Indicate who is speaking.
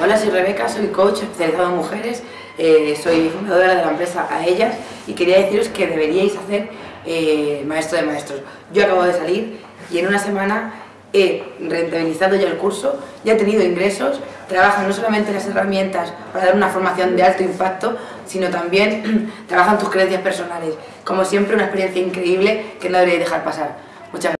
Speaker 1: Hola, soy Rebeca, soy coach especializado en mujeres, eh, soy fundadora de la empresa A Ellas y quería deciros que deberíais hacer eh, maestro de maestros. Yo acabo de salir y en una semana he rentabilizado ya el curso, ya he tenido ingresos, trabajan no solamente las herramientas para dar una formación de alto impacto, sino también trabajan tus creencias personales. Como siempre, una experiencia increíble que no deberíais dejar pasar. Muchas gracias.